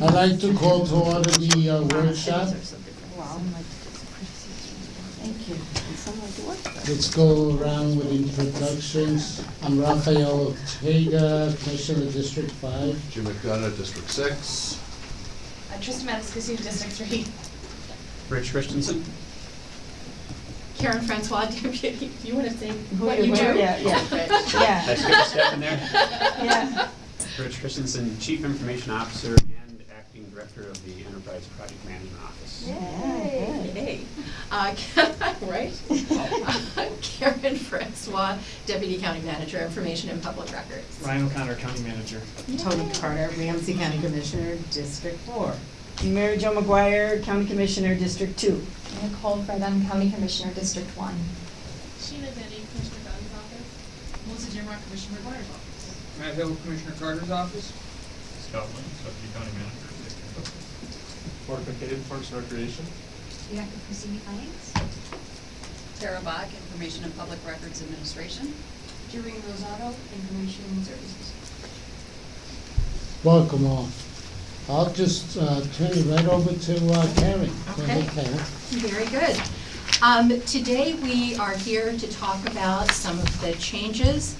I'd like to call to order the uh, workshop. Wow. Thank you. And some like to work there. Let's go around with introductions. I'm Rafael Ortega, Commissioner of District Five. Jim McDonough, District Six. Uh, Trista MatasCastillo, District Three. Rich Christensen. Karen Francois, Deputy, you want to say what you you do? were- yeah, yeah. Rich. Did I Yeah, skip a step in there? yeah. Rich Christensen, Chief Information Officer and Acting Director of the Enterprise Project Management Office. Yay. Yay. Uh, Right? Karen Francois, Deputy County Manager, Information and Public Records. Ryan O'Connor, County Manager. Toni Carter, Ramsey County Commissioner, District Four. Mary Jo McGuire, County Commissioner, District Two. Nicole Frethem, County Commissioner, District One. Sheena Denny, Commissioner Dunn's office. Melissa Jimrock, Commissioner McGuire's office. Matt Hill, Commissioner Carter's office. Scott Lynn, Deputy County Manager, District Mark McCabe, Parks and Recreation. Bianca Cusini Hines. Tara Bach, Information and Public Records Administration. Jerry Rosado, Information Services. Welcome all. I'll just uh, turn it right over to uh, Karen. Go ahead, Okay. Karen. Very good. Um, Today, we are here to talk about some of the changes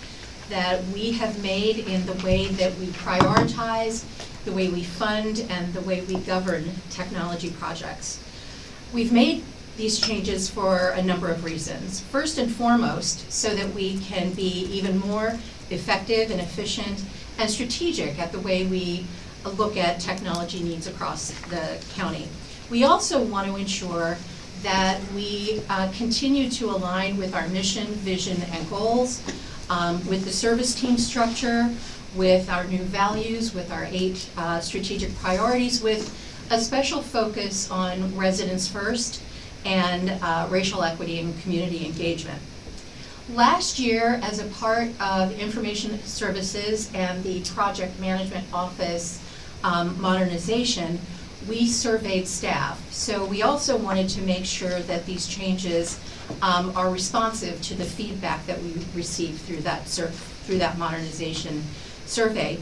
that we have made in the way that we prioritize, the way we fund, and the way we govern technology projects. We've made these changes for a number of reasons. First and foremost, so that we can be even more effective and efficient and strategic at the way we look at technology needs across the county. We also want to ensure that we uh, continue to align with our mission, vision, and goals, um, with the service team structure, with our new values, with our eight uh, strategic priorities, with a special focus on residents first and uh, racial equity and community engagement. Last year, as a part of Information Services and the Project Management Office um, modernization, we surveyed staff. So we also wanted to make sure that these changes um, are responsive to the feedback that we received through that through that modernization survey.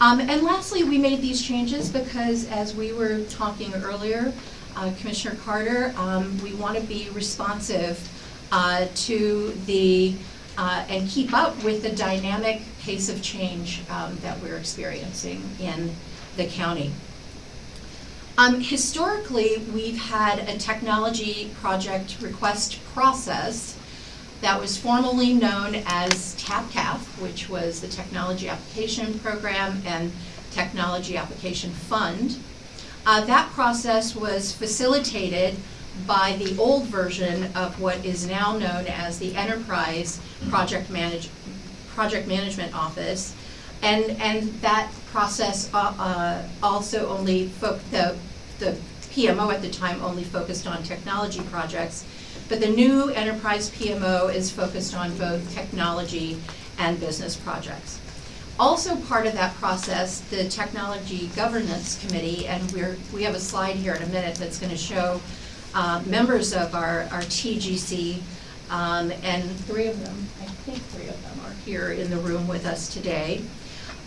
Um, and lastly, we made these changes because, as we were talking earlier, uh, Commissioner Carter, um, we want to be responsive uh, to the, uh, and keep up with the dynamic pace of change um, that we're experiencing in the county. Um, historically, we've had a technology project request process that was formerly known as TAP-TAF, which was the Technology Application Program and Technology Application Fund. Uh, that process was facilitated by the old version of what is now known as the Enterprise Project Manage, Project Management Office. And, and that process uh, uh, also only, the, the PMO at the time only focused on technology projects. But the new Enterprise PMO is focused on both technology and business projects. Also part of that process, the Technology Governance Committee, and we're, we have a slide here in a minute that's gonna show uh, members of our, our TGC, um, and three of them, I think three of them are here in the room with us today.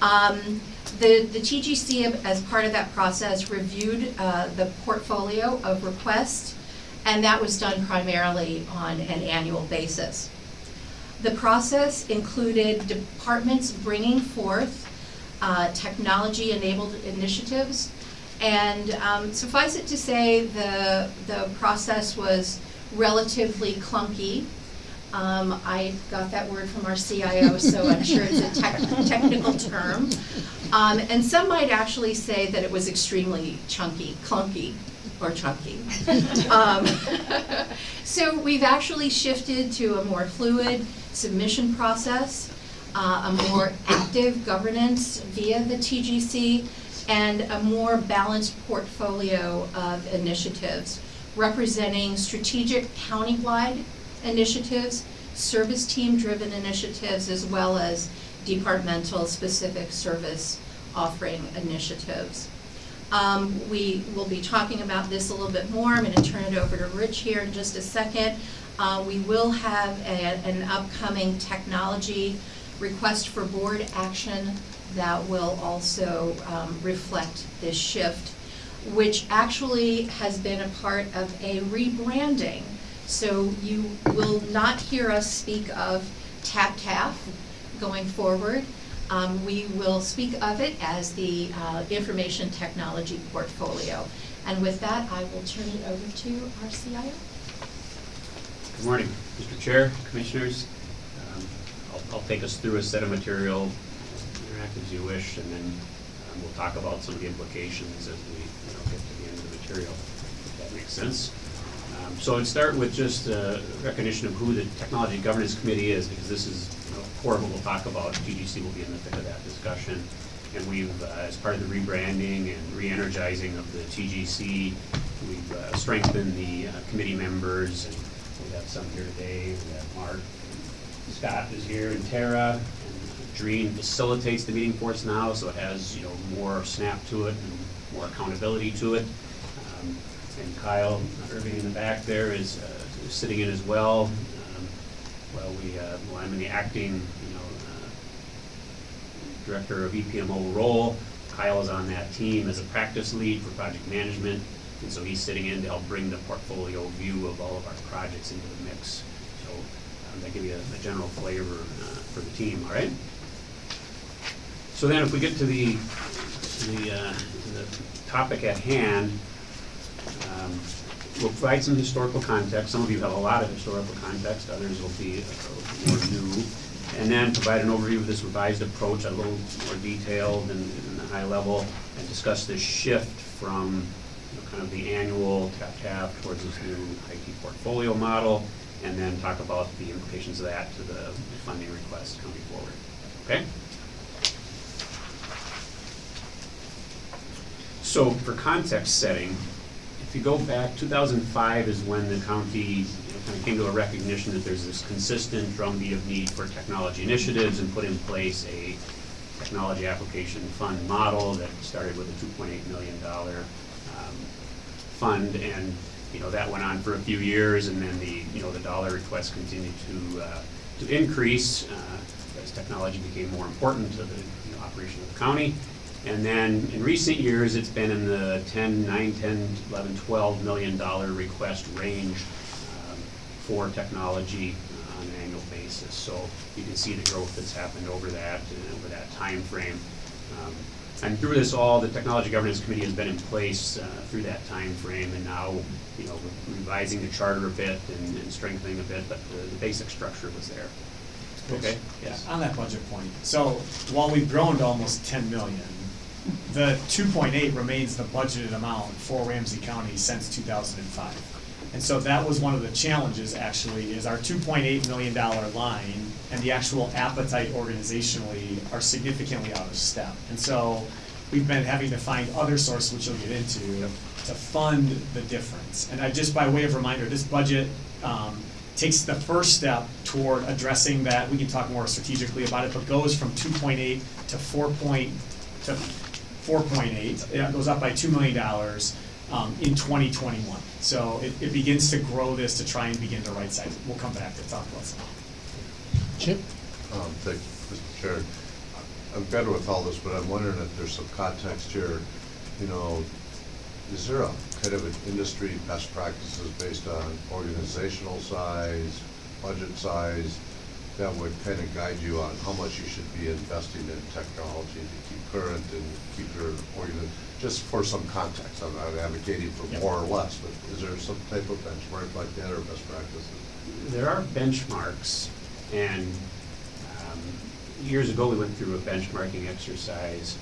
Um, The, the TGC, as part of that process, reviewed uh, the portfolio of requests, and that was done primarily on an annual basis. The process included departments bringing forth uh, technology-enabled initiatives. And um, suffice it to say, the, the process was relatively clunky. Um, I got that word from our CIO, so I'm sure it's a tech, technical term. Um, and some might actually say that it was extremely chunky, clunky, or chunky. Um, so we've actually shifted to a more fluid submission process, uh, a more active governance via the TGC, and a more balanced portfolio of initiatives representing strategic countywide initiatives, service team-driven initiatives, as well as departmental specific service offering initiatives. Um, we will be talking about this a little bit more. I'm gonna turn it over to Rich here in just a second. Uh, we will have a, an upcoming technology request for board action that will also um, reflect this shift, which actually has been a part of a rebranding. So you will not hear us speak of TAP-TAF going forward. Um, We will speak of it as the uh, Information Technology Portfolio. And with that, I will turn it over to our CIO. Good morning, Mr. Chair, Commissioners. Um, I'll, I'll take us through a set of material, interact as you wish, and then um, we'll talk about some of the implications as we, you know, get to the end of the material, if that makes sense. Um, So I'd start with just a recognition of who the Technology Governance Committee is, because this is, what we'll talk about. TGC will be in the thick of that discussion. And we've, uh, as part of the rebranding and re-energizing of the TGC, we've uh, strengthened the uh, committee members, and we have some here today. We have Mark, Scott is here, and Tara. And Dreen facilitates the meeting for us now, so it has, you know, more snap to it and more accountability to it. Um, And Kyle Irving in the back there is uh, sitting in as well. Well, we, uh, well, I'm in the acting, you know, uh, director of EPMO role. Kyle is on that team as a practice lead for project management, and so he's sitting in to help bring the portfolio view of all of our projects into the mix. So um, that give you a a general flavor uh, for the team, all right? So then if we get to the, to the, uh, to the topic at hand, um, We'll provide some historical context. Some of you have a lot of historical context, others will be more new. And then provide an overview of this revised approach, a little more detailed and and high level, and discuss this shift from, you know, kind of the annual tap-tap towards this new IT portfolio model, and then talk about the implications of that to the funding requests coming forward. Okay? So for context setting, you go back, 2005 is when the county kind of came to a recognition that there's this consistent drumbeat of need for technology initiatives and put in place a technology application fund model that started with a $2.8 million um, fund. And, you know, that went on for a few years and then the, you know, the dollar requests continued to, uh, to increase uh, as technology became more important to the you know, operation of the county. And then in recent years, it's been in the 10, 9, 10, 11, 12 million dollar request range um, for technology on an annual basis. So you can see the growth that's happened over that, over that timeframe. Um, And through this all, the Technology Governance Committee has been in place uh, through that time frame, and now, you know, revising the charter a bit and and strengthening a bit, but the the basic structure was there. Okay, yes. On that budget point, so while we've grown to almost ten million, the two point eight remains the budgeted amount for Ramsey County since two thousand and five. And so that was one of the challenges, actually, is our two point eight million dollar line and the actual appetite organizationally are significantly out of step. And so we've been having to find other sources, which you'll get into, to fund the difference. And I, just by way of reminder, this budget, um, takes the first step toward addressing that, we can talk more strategically about it, but goes from two point eight to four point, to four point eight, it goes up by two million dollars, um, in twenty twenty-one. So it, it begins to grow this to try and begin to right size it, we'll come back to talk about some. Chip? Um, thank you, Mr. Chair. I'm better with all this, but I'm wondering if there's some context here, you know, is there a kind of an industry best practices based on organizational size, budget size, that would kind of guide you on how much you should be investing in technology to keep current and keep your organ, just for some context, I'm not advocating for Yep. more or less, but is there some type of benchmark like that or best practices? There are benchmarks, and um, years ago, we went through a benchmarking exercise.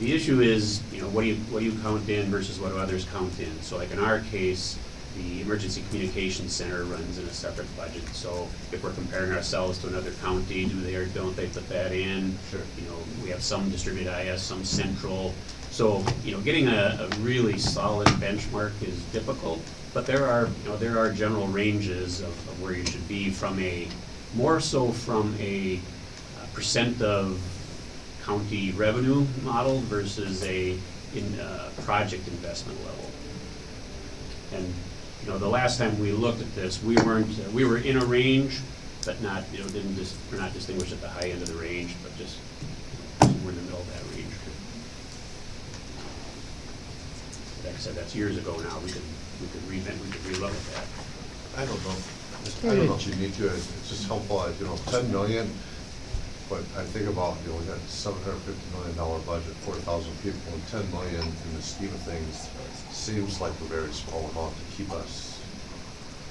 The issue is, you know, what do you, what do you count in versus what do others count in? So like in our case, the Emergency Communications Center runs in a separate budget. So if we're comparing ourselves to another county, do they or don't they put that in? Sure. You know, we have some distributed IS, some central. So, you know, getting a, a really solid benchmark is difficult, but there are, you know, there are general ranges of, of where you should be from a, more so from a uh, percent of county revenue model versus a, in, uh, project investment level. And, you know, the last time we looked at this, we weren't, uh, we were in a range, but not, you know, didn't just, we're not distinguished at the high end of the range, but just somewhere in the middle of that range. Like I said, that's years ago now, we could, we could revent, we could relook at that. I don't know, I don't know. if you need to, it's just helpful, you know, ten million, but I think about, you know, we got seven hundred fifty million dollar budget, four thousand people, and ten million in the scheme of things seems like a very small amount to keep us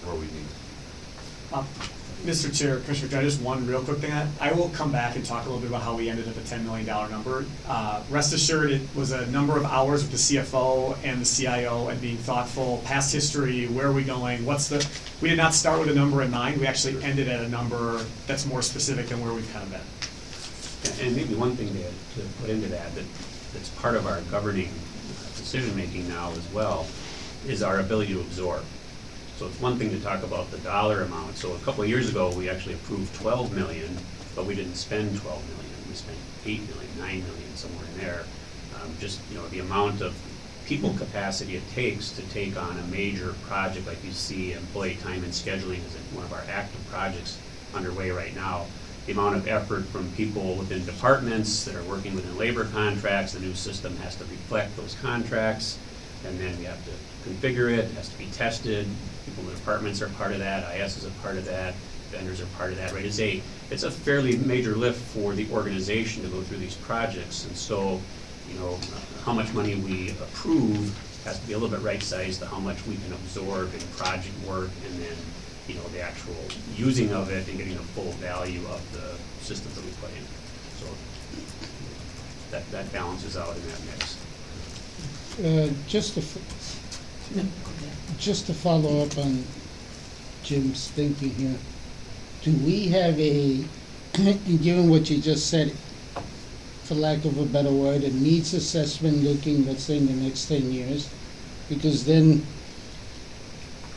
where we need. Um, Mr. Chair, Commissioner, Judge, just one real quick thing. I- I will come back and talk a little bit about how we ended up at ten million dollar number. Uh, Rest assured, it was a number of hours with the CFO and the CIO and being thoughtful, past history, where are we going, what's the, we did not start with a number in mind, we actually ended at a number that's more specific than where we've kind of been. And- And maybe one thing to, to put into that, that, that's part of our governing uh, decision-making now as well, is our ability to absorb. So it's one thing to talk about the dollar amount, so a couple of years ago, we actually approved twelve million, but we didn't spend twelve million, we spent eight million, nine million, somewhere in there. Um, just, you know, the amount of people capacity it takes to take on a major project, like you see employee time and scheduling is one of our active projects underway right now. The amount of effort from people within departments that are working within labor contracts, the new system has to reflect those contracts, and then we have to configure it, it has to be tested, people in the departments are part of that, IS is a part of that, vendors are part of that, right? It's a, it's a fairly major lift for the organization to go through these projects, and so, you know, how much money we approve has to be a little bit right-sized to how much we can absorb in project work, and then, you know, the actual using of it and getting the full value of the systems that we put in. So that, that balances out in that mix. Uh, Just to, just to follow up on Jim's thinking here, do we have a, given what you just said, for lack of a better word, a needs assessment looking, let's say, in the next ten years? Because then,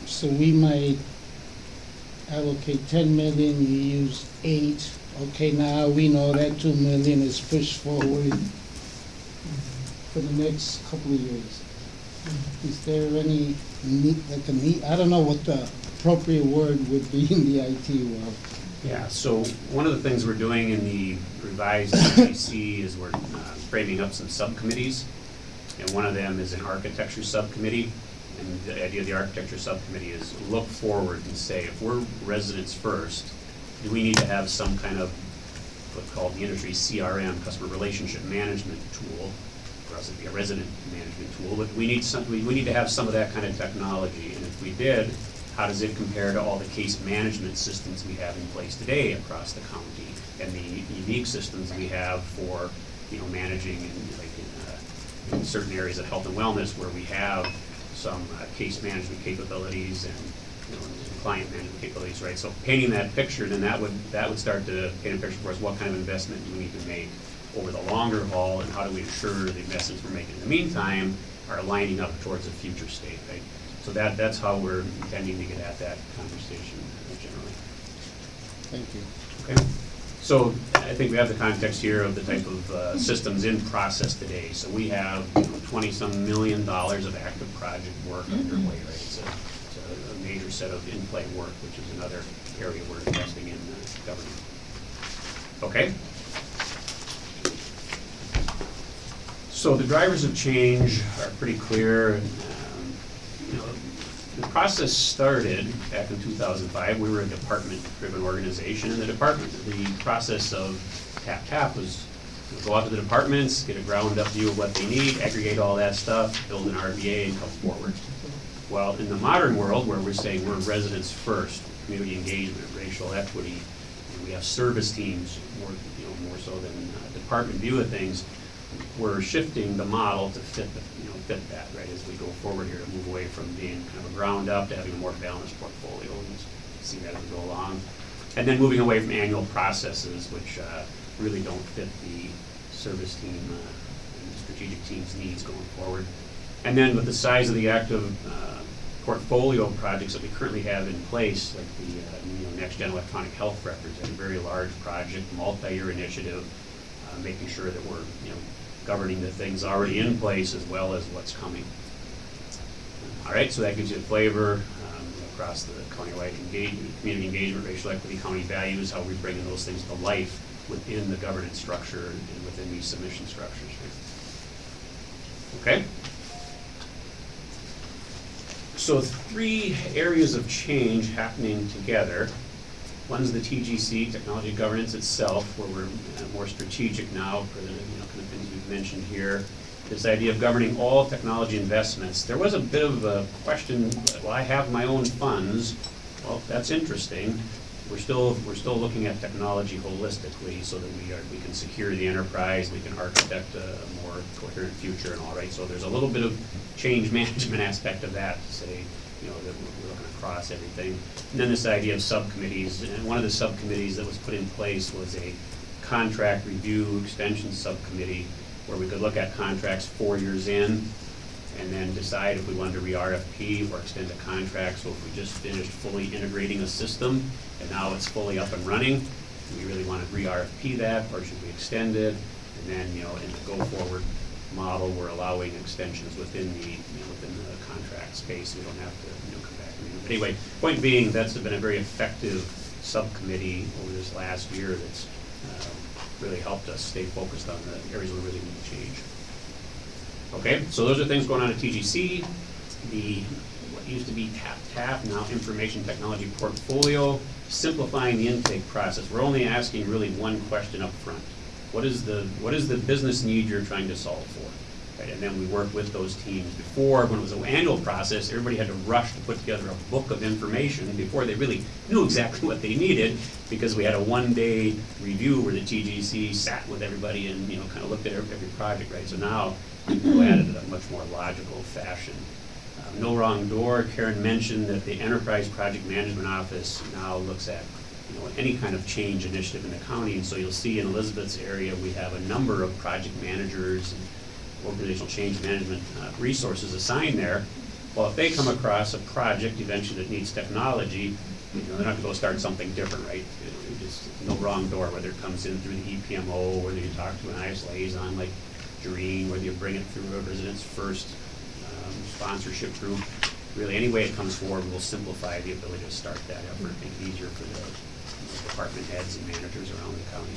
so we might allocate ten million, you use eight, okay, now we know that two million is pushed forward for the next couple of years. Is there any need, like a need, I don't know what the appropriate word would be in the IT world. Yeah, so one of the things we're doing in the revised TGC is we're uh, framing up some subcommittees. And one of them is an architecture subcommittee. And the idea of the architecture subcommittee is look forward and say, if we're residents first, do we need to have some kind of what's called the industry CRM, customer relationship management tool? It'd be a resident management tool, but we need some, we, we need to have some of that kind of technology. And if we did, how does it compare to all the case management systems we have in place today across the county? And the unique systems we have for, you know, managing in, like, in, uh, in certain areas of health and wellness where we have some uh, case management capabilities and, you know, client management capabilities, right? So painting that picture, then that would, that would start to paint a picture for us, what kind of investment do we need to make over the longer haul, and how do we ensure the investments we're making in the meantime are lining up towards a future state, right? So that, that's how we're intending to get at that conversation generally. Thank you. Okay, so I think we have the context here of the type of uh, systems in process today. So we have twenty-some million dollars of active project work underway, right? It's a, it's a- a major set of in-play work, which is another area we're investing in uh, government. Okay? So the drivers of change are pretty clear. and, um, You know, the process started back in two thousand five. We were a department-driven organization, and the department, the process of tap tap was you know, go out to the departments, get a ground-up view of what they need, aggregate all that stuff, build an RBA, and come forward. Well, in the modern world, where we're saying we're residents first, community engagement, racial equity, we have service teams more, you know, more so than uh, department view of things, we're shifting the model to fit the, you know, fit that, right, as we go forward here, to move away from being kind of a ground up to having a more balanced portfolio, and you'll see that as we go along. And then moving away from annual processes, which uh, really don't fit the service team uh, and the strategic team's needs going forward. And then with the size of the active uh, portfolio projects that we currently have in place, like the, uh, you know, next-gen electronic health records, a very large project, multi-year initiative, making sure that we're, you know, governing the things already in place as well as what's coming. All right, so that gives you a flavor um, across the countywide engagement, community engagement, racial equity, county values, how we're bringing those things to life within the governance structure and within these submission structures. Okay? So three areas of change happening together. One's the TGC, technology governance itself, where we're uh, more strategic now for the, you know, kind of things we've mentioned here. This idea of governing all technology investments. There was a bit of a question, well, I have my own funds. Well, that's interesting. We're still, we're still looking at technology holistically so that we are, we can secure the enterprise, we can architect a a more coherent future and all, right? So there's a little bit of change management aspect of that to say, you know, that across everything. And then this idea of subcommittees, and one of the subcommittees that was put in place was a contract review extension subcommittee where we could look at contracts four years in and then decide if we wanted to re-RFP or extend a contract. So if we just finished fully integrating a system and now it's fully up and running, do we really want to re-RFP that or should we extend it? And then, you know, in the go-forward model, we're allowing extensions within the, you know, within the contract space. We don't have to, you know, anyway, point being, that's been a very effective subcommittee over this last year that's uh, really helped us stay focused on the areas we really need to change. Okay, so those are things going on at TGC. The, what used to be TAP TAP, now Information Technology Portfolio, simplifying the intake process. We're only asking really one question up front. What is the, what is the business need you're trying to solve for? Right, and then we work with those teams. Before, when it was an annual process, everybody had to rush to put together a book of information before they really knew exactly what they needed, because we had a one-day review where the TGC sat with everybody and, you know, kind of looked at every, every project, right? So now, we go at it in a much more logical fashion. Uh, No wrong door, Karen mentioned that the Enterprise Project Management Office now looks at, you know, any kind of change initiative in the county, and so you'll see in Elizabeth's area, we have a number of project managers and organizational change management uh, resources assigned there. Well, if they come across a project eventually that needs technology, you know, they're not gonna go start something different, right? Just, no wrong door, whether it comes in through the EPMO, whether you talk to an IS liaison like Jareen, whether you bring it through a residents first um, sponsorship group. Really, any way it comes forward will simplify the ability to start that effort, make it easier for the department heads and managers around the county.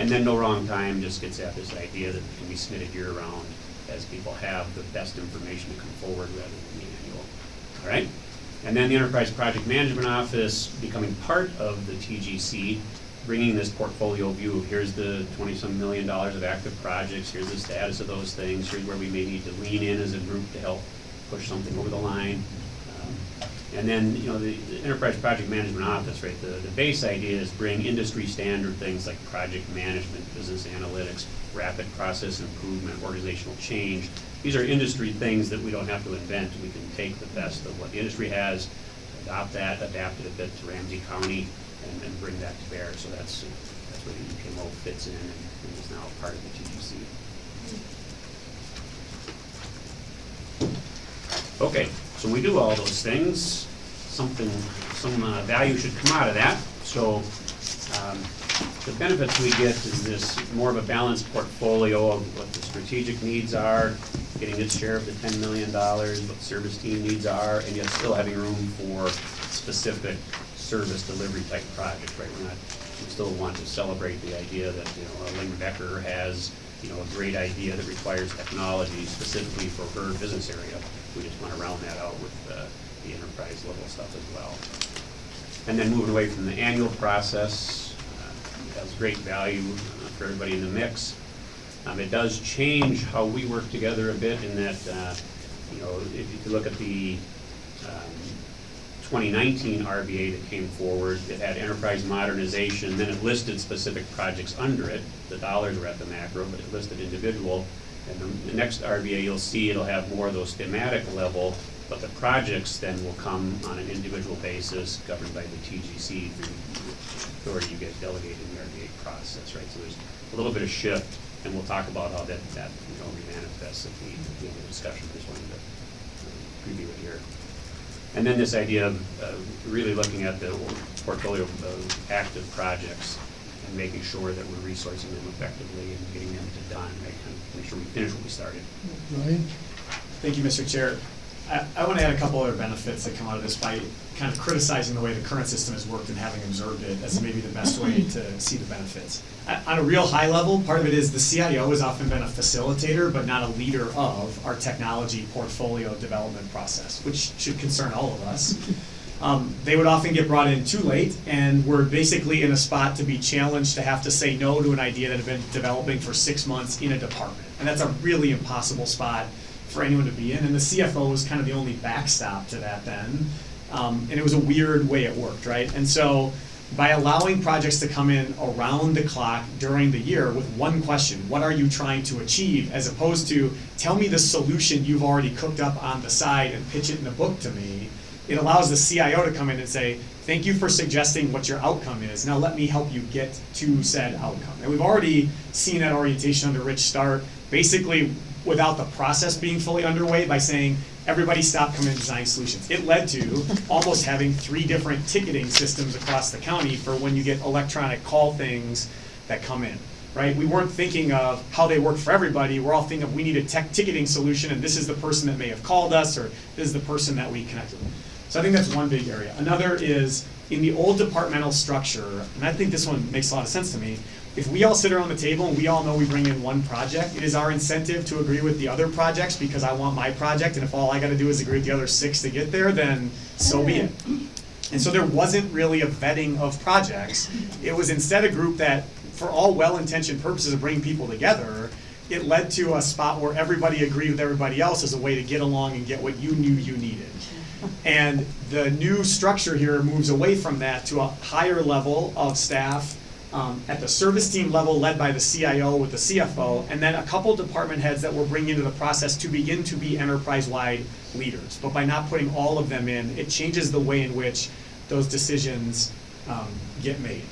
And then no wrong time just gets at this idea that it can be submitted year-round as people have the best information to come forward rather than the annual. All right? And then the Enterprise Project Management Office becoming part of the TGC, bringing this portfolio view of here's the twenty-some million dollars of active projects, here's the status of those things, here's where we may need to lean in as a group to help push something over the line. And then, you know, the the Enterprise Project Management Office, right, the, the base idea is bring industry standard things like project management, business analytics, rapid process improvement, organizational change. These are industry things that we don't have to invent. We can take the best of what the industry has, adopt that, adapt it a bit to Ramsey County, and, and bring that to bear. So that's, that's where the EPMO fits in and and is now part of the TGC. Mm-hmm. Okay, so we do all those things, something, some uh, value should come out of that. So um, the benefits we get is this more of a balanced portfolio of what the strategic needs are, getting its share of the ten million dollars, what service team needs are, and yet still having room for specific service delivery type projects, right? We're not, we still want to celebrate the idea that, you know, Ling Becker has, you know, a great idea that requires technology specifically for her business area. We just want to round that out with uh, the enterprise level stuff as well. And then moving away from the annual process, uh, has great value uh, for everybody in the mix. Um, It does change how we work together a bit in that, uh, you know, if you look at the um, 2019 RBA that came forward, it had enterprise modernization, then it listed specific projects under it. The dollars were at the macro, but it listed individual. And the- the next RBA, you'll see it'll have more of those thematic level, but the projects then will come on an individual basis governed by the TGC through authority you get delegated in the RBA process, right? So there's a little bit of shift, and we'll talk about how that, that, you know, manifests at the, at the end of the discussion. I Just wanted to uh, preview it here. And then this idea of uh, really looking at the portfolio of active projects and making sure that we're resourcing them effectively and getting them to done, right? And make sure we finish what we started. Ryan? Thank you, Mr. Chair. I, I want to add a couple other benefits that come out of this by kind of criticizing the way the current system has worked and having observed it as maybe the best way to see the benefits. On a real high level, part of it is the CIO has often been a facilitator, but not a leader of our technology portfolio development process, which should concern all of us. Um, they would often get brought in too late, and we're basically in a spot to be challenged to have to say no to an idea that had been developing for six months in a department. And that's a really impossible spot for anyone to be in, and the CFO was kind of the only backstop to that then. Um, and it was a weird way it worked, right? And so by allowing projects to come in around the clock during the year with one question, what are you trying to achieve, as opposed to tell me the solution you've already cooked up on the side and pitch it in a book to me, it allows the CIO to come in and say, thank you for suggesting what your outcome is. Now let me help you get to said outcome. And we've already seen that orientation under Rich start, basically without the process being fully underway by saying, everybody stop, coming in, design solutions. It led to almost having three different ticketing systems across the county for when you get electronic call things that come in, right? We weren't thinking of how they work for everybody. We're all thinking of we need a tech ticketing solution and this is the person that may have called us or this is the person that we connected with. So I think that's one big area. Another is in the old departmental structure, and I think this one makes a lot of sense to me. If we all sit around the table and we all know we bring in one project, it is our incentive to agree with the other projects because I want my project, and if all I gotta do is agree with the other six to get there, then so be it. And so there wasn't really a vetting of projects. It was instead a group that, for all well-intentioned purposes of bringing people together, it led to a spot where everybody agreed with everybody else as a way to get along and get what you knew you needed. And the new structure here moves away from that to a higher level of staff um, at the service team level led by the CIO with the CFO, and then a couple department heads that we're bringing into the process to begin to be enterprise-wide leaders. But by not putting all of them in, it changes the way in which those decisions um, get made.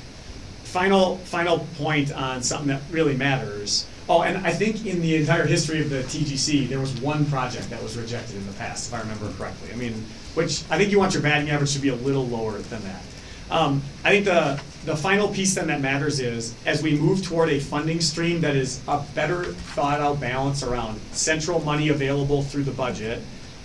Final, final point on something that really matters. Oh, and I think in the entire history of the TGC, there was one project that was rejected in the past, if I remember correctly. I mean, which, I think you want your batting average to be a little lower than that. Um, I think the, the final piece then that matters is, as we move toward a funding stream that is a better thought out balance around central money available through the budget,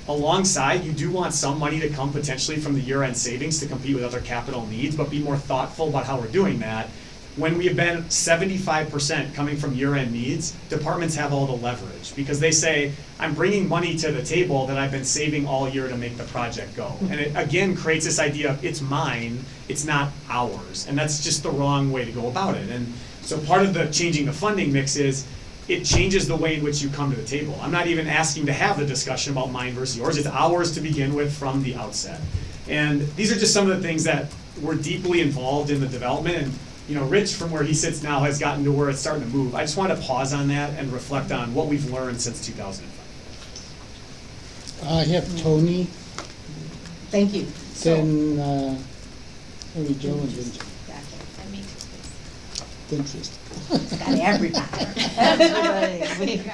alongside, you do want some money to come potentially from the year-end savings to compete with other capital needs, but be more thoughtful about how we're doing that. When we have been seventy-five percent coming from year-end needs, departments have all the leverage, because they say, I'm bringing money to the table that I've been saving all year to make the project go. Hmm. And it, again, creates this idea of, it's mine, it's not ours, and that's just the wrong way to go about it. And so part of the changing the funding mix is, it changes the way in which you come to the table. I'm not even asking to have the discussion about mine versus yours, it's ours to begin with from the outset. And these are just some of the things that were deeply involved in the development, and, you know, Rich, from where he sits now, has gotten to where it's starting to move. I just want to pause on that and reflect on what we've learned since two thousand and five. I have Toni, Thank you. then, uh, Mary Jo and then I mean, Pinterest. Got everybody. Everybody.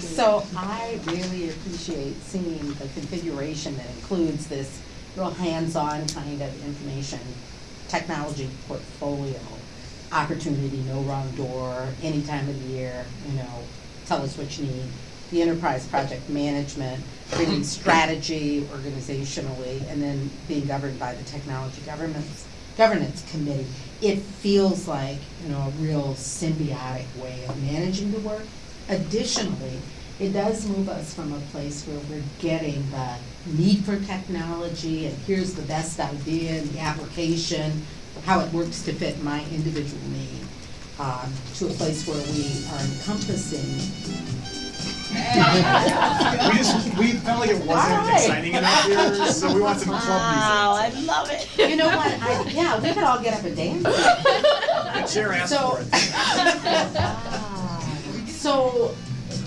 So I really appreciate seeing the configuration that includes this real hands-on kind of information technology portfolio opportunity, no wrong door, any time of the year, you know, tell us what you need. The enterprise project management, really strategy organizationally, and then being governed by the technology governance, governance committee. It feels like, you know, a real symbiotic way of managing the work. Additionally, it does move us from a place where we're getting the need for technology and here's the best idea and the application, how it works to fit my individual need, um, to a place where we are encompassing We just, we felt like it wasn't Alright. exciting enough here, so we want some club Wow, music. I love it. You know what, I, yeah, we could all get up and dance. The chair asked So- for it. So,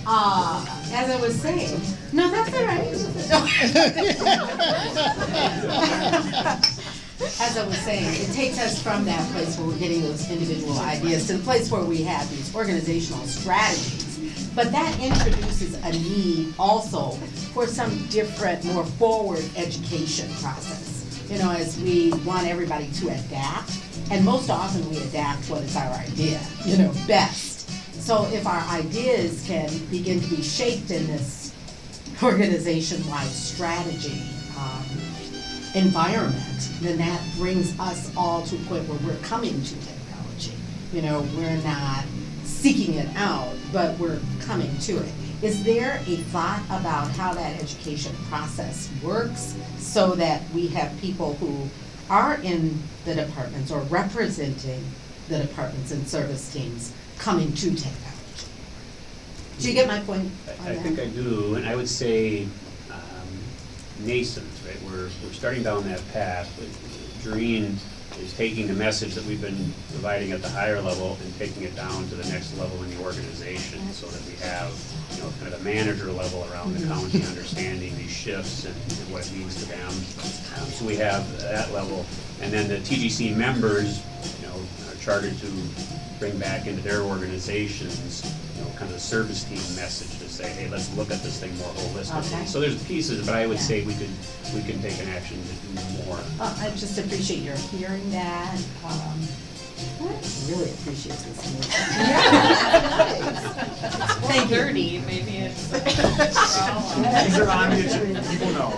uh, as I was saying, no, that's all right. As I was saying, it takes us from that place where we're getting those individual ideas to the place where we have these organizational strategies. But that introduces a need also for some different, more forward education process. You know, as we want everybody to adapt, and most often we adapt what is our idea, you know, best. So if our ideas can begin to be shaped in this organization-wide strategy, um, environment, then that brings us all to a point where we're coming to technology. You know, we're not seeking it out, but we're coming to it. Is there a thought about how that education process works so that we have people who are in the departments or representing the departments and service teams coming to technology? Do you get my point on I I think I do, and I would say um, nascent, right? We're, we're starting down that path. but Doreen is taking the message that we've been providing at the higher level and taking it down to the next level in the organization so that we have, you know, kind of a manager level around the county understanding these shifts and and what it means to them. Um, So we have that level. And then the TGC members, you know, are chartered to bring back into their organizations, you know, kind of a service team message to say, hey, let's look at this thing more Okay. holistically. So there's pieces, but I would Yeah. say we could, we can take an action to do more. Uh, I just appreciate your hearing that. Um, I really appreciate this meeting. Thank you. Dirty, maybe it's. These are on the agenda, people know.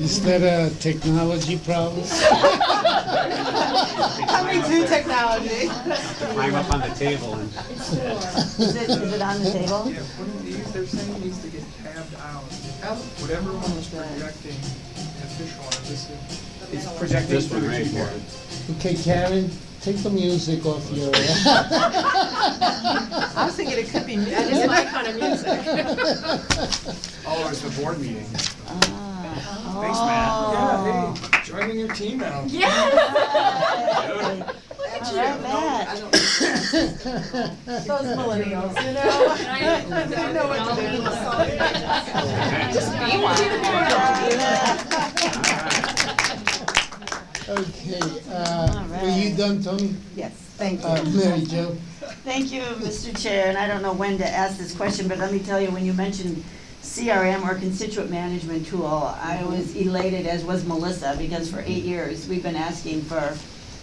Is that a technology problem? Coming through technology. Climb up on the table and Is it, is it on the table? Yeah, one of these, they're saying needs to get tabbed out. Whatever one was projecting official on this, It's projected this one right here. Okay, Karen, take the music off your. I was thinking it could be, that is my kind of music. Oh, it's the board meeting. Thanks, Yeah, hey, joining your team now. Yeah. All right, Matt. Those millennials, you know? I know what to do. Just be one. Okay, uh, were you done, Toni? Yes, thank Uh, you. Mary Jo? Thank you, Mr. Chair, and I don't know when to ask this question, but let me tell you, when you mentioned CRM or constituent management tool, I mm-hmm. was elated, as was Melissa, because for eight years, we've been asking for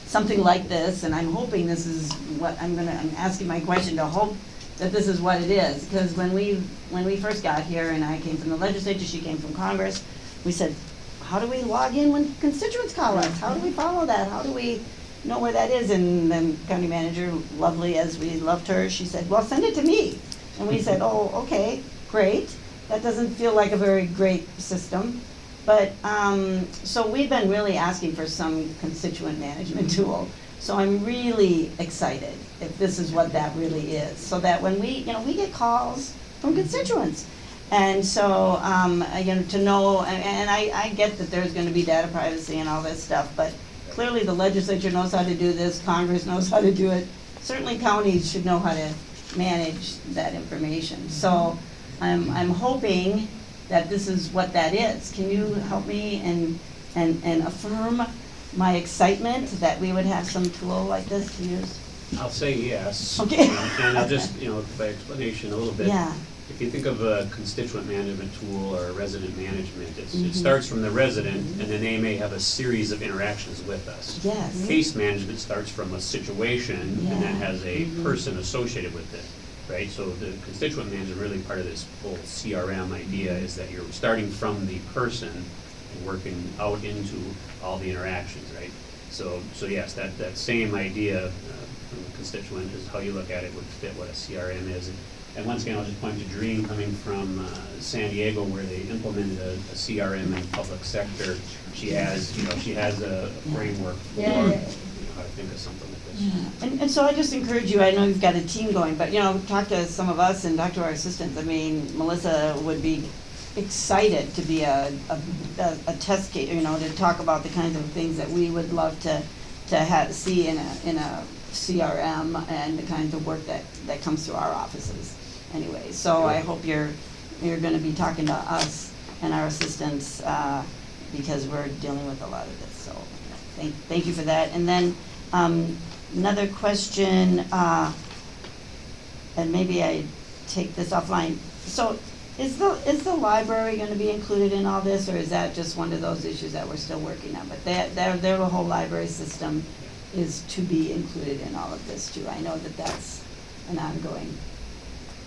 something like this, and I'm hoping this is what, I'm gonna, I'm asking my question to hope that this is what it is, because when we, when we first got here, and I came from the legislature, she came from Congress, we said, how do we log in when constituents call us? How do we mm-hmm. follow that? How do we know where that is? And then county manager, lovely as we loved her, she said, well, send it to me. And we mm-hmm. said, oh, okay, great. That doesn't feel like a very great system. But, um, so we've been really asking for some constituent management tool. So I'm really excited if this is what that really is. So that when we, you know, we get calls from constituents. And so, um, you know, to know, and, and I, I get that there's gonna be data privacy and all this stuff, but clearly the legislature knows how to do this, Congress knows how to do it. Certainly counties should know how to manage that information. So I'm, I'm hoping that this is what that is. Can you help me and, and, and affirm my excitement that we would have some tool like this to use? I'll say yes. Okay. And I'll just, you know, by explanation a little bit. Yeah. If you think of a constituent management tool or a resident management, it's, Mhm. it starts from the resident, and then they may have a series of interactions with us. Yes. Case management starts from a situation and then has a Mhm. person associated with it, right? So the constituent manager, really part of this whole CRM idea is that you're starting from the person and working out into all the interactions, right? So, so yes, that, that same idea uh, from the constituent is how you look at it would fit what a CRM is. And- And once again, I'll just point to Dream coming from uh, San Diego where they implemented a a CRM in the public sector. She has, you know, she has a framework for, you Yeah, know, how to think of something. And, and so I just encourage you, I know you've got a team going, but, you know, talk to some of us and talk to our assistants. I mean, Melissa would be excited to be a, a, a- a test case, you know, to talk about the kinds of things that we would love to, to have, see in a, in a CRM and the kinds of work that, that comes through our offices anyway. So I hope you're, you're gonna be talking to us and our assistants, uh, because we're dealing with a lot of this, so thank, thank you for that. And then, um, another question, uh, and maybe I take this offline. So is the, is the library gonna be included in all this, or is that just one of those issues that we're still working on? But that, their, their whole library system is to be included in all of this too. I know that that's an ongoing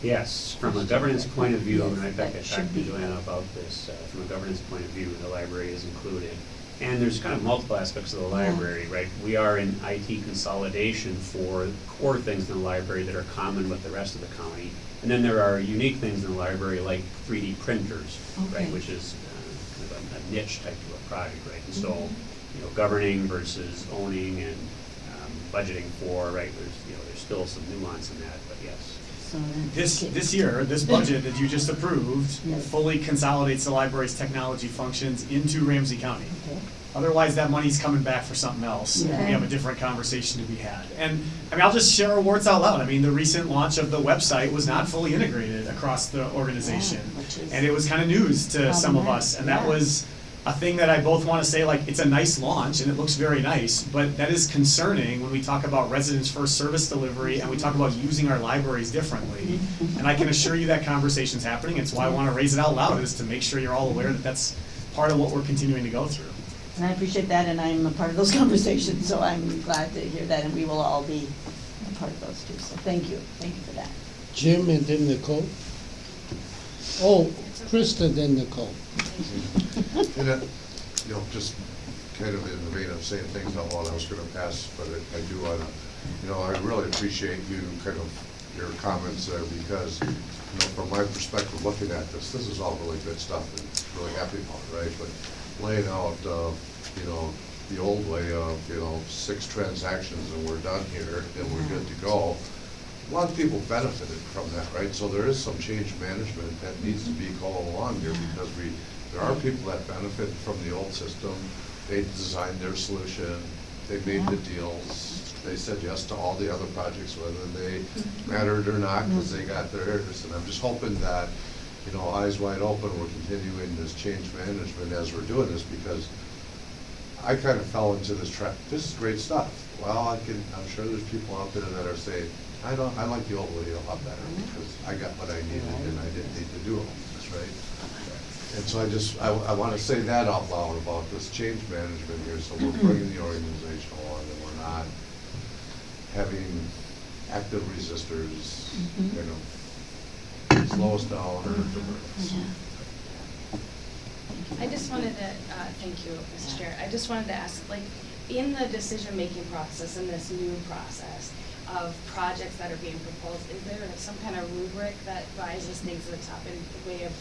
Yes, from a governance point of view, and I that talked to. Joanna about this, uh, from a governance point of view, the library is included. And there's kind of multiple aspects of the library, right? We are in IT consolidation for core things in the library that are common with the rest of the county. And then there are unique things in the library like 3D printers, right, which is uh, kind of a- niche type of a project, right? And so, Mm-hmm. you know, governing versus owning and um, budgeting for, right, there's, you know, there's still some nuance in that, but yes. So This, this year, this budget that you just approved Yes. fully consolidates the library's technology functions into Ramsey County. Okay. Otherwise, that money's coming back for something else. and We have a different conversation to be had. And, I mean, I'll just share our warts out loud. I mean, the recent launch of the website was not fully integrated across the organization. Yeah, And it was kind of news to some of us. And that was a thing that I both want to say, like, it's a nice launch and it looks very nice, but that is concerning when we talk about residents first service delivery and we talk about using our libraries differently. And I can assure you that conversation's happening. It's why I want to raise it out loud, is to make sure you're all aware that that's part of what we're continuing to go through. And I appreciate that, and I'm a part of those conversations, so I'm glad to hear that, and we will all be a part of those too, so thank you, thank you for that. Jim and then Nicole. Oh, Trista, then Nicole. And it, you know, just kind of in the vein of saying things out loud, I was gonna pass, but I, I do wanna, you know, I really appreciate you kind of, your comments there, because, you know, from my perspective, looking at this, this is all really good stuff, and really happy about, right? But laying out, uh, you know, the old way of, you know, six transactions and we're done here, and we're good to go, a lot of people benefited from that, right? So there is some change management that needs to be called along here because we, there are people that benefit from the old system. They designed their solution, they made the deals, they said yes to all the other projects, whether they mm-hmm. mattered or not, because they mm-hmm. got their theirs. And I'm just hoping that, you know, eyes wide open, we're continuing this change management as we're doing this because I kind of fell into this trap. This is great stuff. Well, I can, I'm sure there's people out there that are saying, I don't, I like the old way a lot better because I got what I needed and I didn't need to do all this, right? And so I just, I, I want to say that out loud about this change management here. So we're bringing the organization along and we're not having active resistors, you know, slow us down or divert us. I just wanted to, uh, thank you, Mr. Chair, I just wanted to ask, like, in the decision-making process, in this new process of projects that are being proposed, is there some kind of rubric that rises things to the top in the way of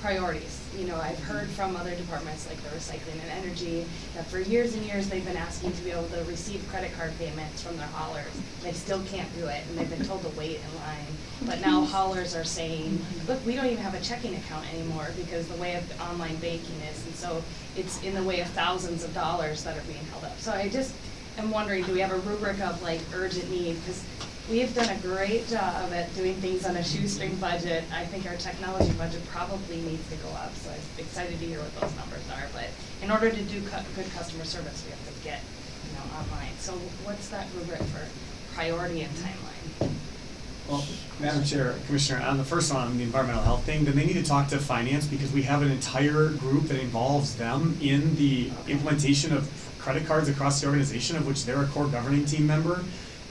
priorities? You know, I've heard from other departments, like the recycling and energy, that for years and years, they've been asking to be able to receive credit card payments from their haulers. They still can't do it, and they've been told to wait in line. But now haulers are saying, look, we don't even have a checking account anymore because the way of online banking is. And so it's in the way of thousands of dollars that are being held up. So I just am wondering, do we have a rubric of like urgent need? Because we have done a great job at doing things on a shoestring budget. I think our technology budget probably needs to go up, so I'm excited to hear what those numbers are. But in order to do cu- good customer service, we have to get, you know, online. So what's that rubric for priority and timeline? Well, Madam Chair, Commissioner, on the first one, on the environmental health thing, then they need to talk to finance because we have an entire group that involves them in the implementation of credit cards across the organization, of which they're a core governing team member.